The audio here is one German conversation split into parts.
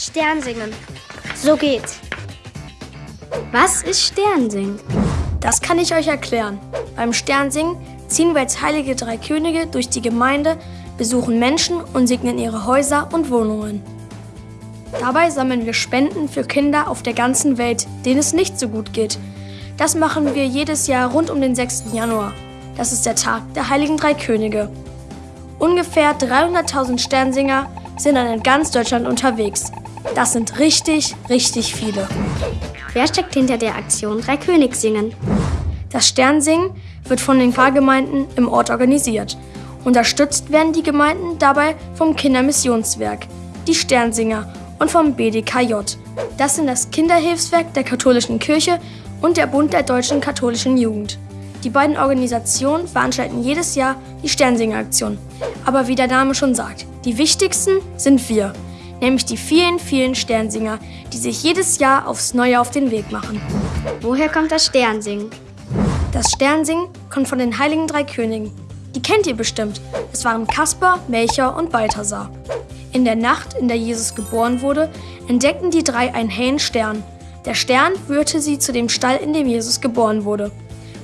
Sternsingen. So geht's. Was ist Sternsingen? Das kann ich euch erklären. Beim Sternsingen ziehen wir als heilige drei Könige durch die Gemeinde, besuchen Menschen und segnen ihre Häuser und Wohnungen. Dabei sammeln wir Spenden für Kinder auf der ganzen Welt, denen es nicht so gut geht. Das machen wir jedes Jahr rund um den 6. Januar. Das ist der Tag der heiligen drei Könige. Ungefähr 300.000 Sternsinger sind dann in ganz Deutschland unterwegs. Das sind richtig, richtig viele. Wer steckt hinter der Aktion Drei König singen? Das Sternsingen wird von den Pfarrgemeinden im Ort organisiert. Unterstützt werden die Gemeinden dabei vom Kindermissionswerk, die Sternsinger und vom BDKJ. Das sind das Kinderhilfswerk der katholischen Kirche und der Bund der deutschen katholischen Jugend. Die beiden Organisationen veranstalten jedes Jahr die Sternsinger-Aktion. Aber wie der Name schon sagt, die wichtigsten sind wir, nämlich die vielen, vielen Sternsinger, die sich jedes Jahr aufs Neue auf den Weg machen. Woher kommt das Sternsingen? Das Sternsingen kommt von den heiligen drei Königen. Die kennt ihr bestimmt. Es waren Kaspar, Melcher und Balthasar. In der Nacht, in der Jesus geboren wurde, entdeckten die drei einen hellen Stern. Der Stern führte sie zu dem Stall, in dem Jesus geboren wurde.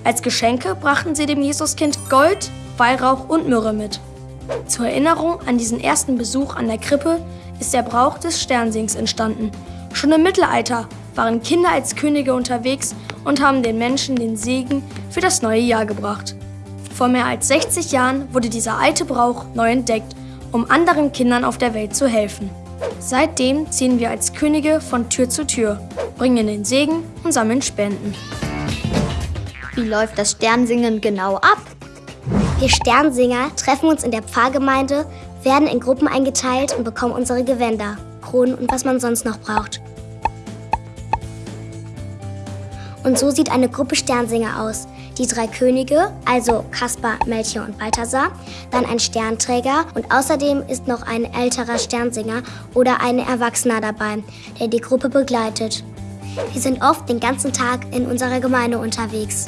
Als Geschenke brachten sie dem Jesuskind Gold, Weihrauch und Myrrhe mit. Zur Erinnerung an diesen ersten Besuch an der Krippe ist der Brauch des Sternsings entstanden. Schon im Mittelalter waren Kinder als Könige unterwegs und haben den Menschen den Segen für das neue Jahr gebracht. Vor mehr als 60 Jahren wurde dieser alte Brauch neu entdeckt, um anderen Kindern auf der Welt zu helfen. Seitdem ziehen wir als Könige von Tür zu Tür, bringen den Segen und sammeln Spenden. Wie läuft das Sternsingen genau ab? Wir Sternsinger treffen uns in der Pfarrgemeinde, werden in Gruppen eingeteilt und bekommen unsere Gewänder, Kronen und was man sonst noch braucht. Und so sieht eine Gruppe Sternsinger aus. Die drei Könige, also Kaspar, Melchior und Balthasar, dann ein Sternträger und außerdem ist noch ein älterer Sternsinger oder ein Erwachsener dabei, der die Gruppe begleitet. Wir sind oft den ganzen Tag in unserer Gemeinde unterwegs.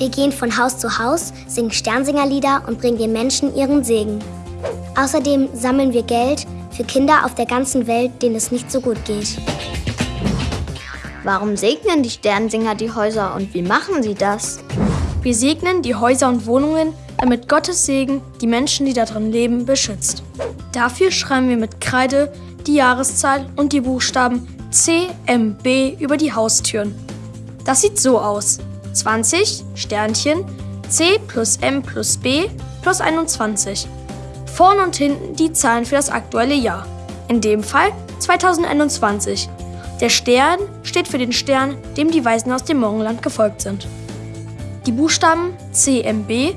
Wir gehen von Haus zu Haus, singen Sternsingerlieder und bringen den Menschen ihren Segen. Außerdem sammeln wir Geld für Kinder auf der ganzen Welt, denen es nicht so gut geht. Warum segnen die Sternsinger die Häuser und wie machen sie das? Wir segnen die Häuser und Wohnungen, damit Gottes Segen die Menschen, die darin leben, beschützt. Dafür schreiben wir mit Kreide die Jahreszahl und die Buchstaben C, M, B über die Haustüren. Das sieht so aus. 20, Sternchen, C plus M plus B plus 21. Vorn und hinten die Zahlen für das aktuelle Jahr. In dem Fall 2021. Der Stern steht für den Stern, dem die Weisen aus dem Morgenland gefolgt sind. Die Buchstaben CMB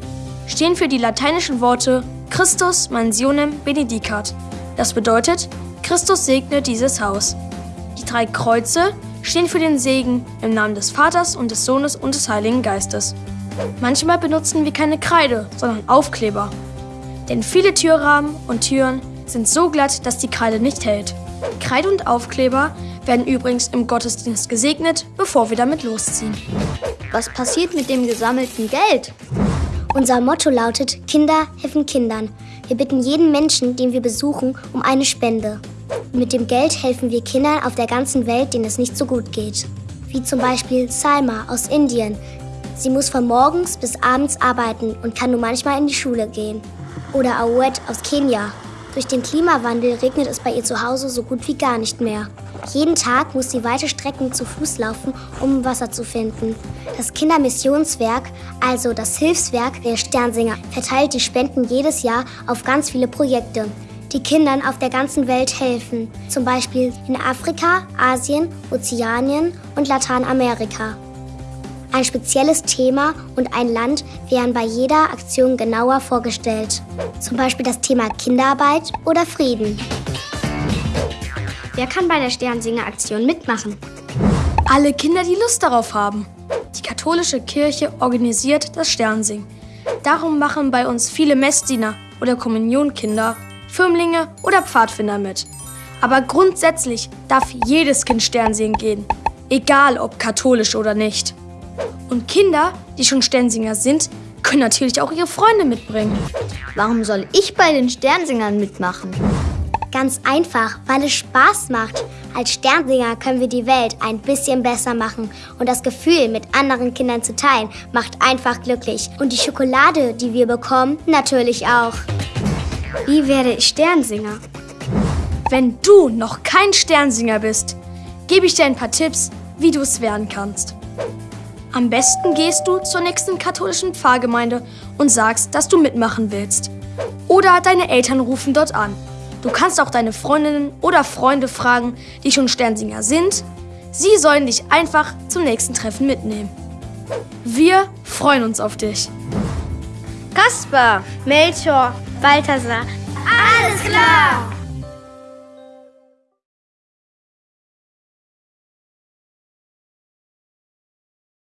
stehen für die lateinischen Worte Christus mansionem benedicat. Das bedeutet, Christus segne dieses Haus. Die drei Kreuze stehen für den Segen im Namen des Vaters und des Sohnes und des Heiligen Geistes. Manchmal benutzen wir keine Kreide, sondern Aufkleber. Denn viele Türrahmen und Türen sind so glatt, dass die Kreide nicht hält. Kreide und Aufkleber werden übrigens im Gottesdienst gesegnet, bevor wir damit losziehen. Was passiert mit dem gesammelten Geld? Unser Motto lautet Kinder helfen Kindern. Wir bitten jeden Menschen, den wir besuchen, um eine Spende. Mit dem Geld helfen wir Kindern auf der ganzen Welt, denen es nicht so gut geht. Wie zum Beispiel Salma aus Indien. Sie muss von morgens bis abends arbeiten und kann nur manchmal in die Schule gehen. Oder Awet aus Kenia. Durch den Klimawandel regnet es bei ihr zu Hause so gut wie gar nicht mehr. Jeden Tag muss sie weite Strecken zu Fuß laufen, um Wasser zu finden. Das Kindermissionswerk, also das Hilfswerk der Sternsinger, verteilt die Spenden jedes Jahr auf ganz viele Projekte, die Kindern auf der ganzen Welt helfen. Zum Beispiel in Afrika, Asien, Ozeanien und Lateinamerika. Ein spezielles Thema und ein Land werden bei jeder Aktion genauer vorgestellt. Zum Beispiel das Thema Kinderarbeit oder Frieden. Wer kann bei der Sternsinger-Aktion mitmachen? Alle Kinder, die Lust darauf haben. Die katholische Kirche organisiert das Sternsingen. Darum machen bei uns viele Messdiener oder Kommunionkinder, Firmlinge oder Pfadfinder mit. Aber grundsätzlich darf jedes Kind Sternsingen gehen, egal ob katholisch oder nicht. Und Kinder, die schon Sternsinger sind, können natürlich auch ihre Freunde mitbringen. Warum soll ich bei den Sternsingern mitmachen? Ganz einfach, weil es Spaß macht. Als Sternsinger können wir die Welt ein bisschen besser machen. Und das Gefühl, mit anderen Kindern zu teilen, macht einfach glücklich. Und die Schokolade, die wir bekommen, natürlich auch. Wie werde ich Sternsinger? Wenn du noch kein Sternsinger bist, gebe ich dir ein paar Tipps, wie du es werden kannst. Am besten gehst du zur nächsten katholischen Pfarrgemeinde und sagst, dass du mitmachen willst. Oder deine Eltern rufen dort an. Du kannst auch deine Freundinnen oder Freunde fragen, die schon Sternsinger sind. Sie sollen dich einfach zum nächsten Treffen mitnehmen. Wir freuen uns auf dich. Kasper, Melchior, Balthasar. Alles klar!